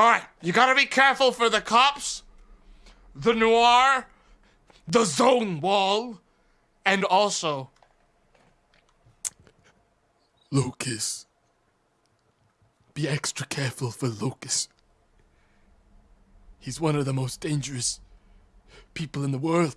Alright, you gotta be careful for the cops, the noir, the zone wall, and also Lucas. Be extra careful for Lucas. He's one of the most dangerous people in the world.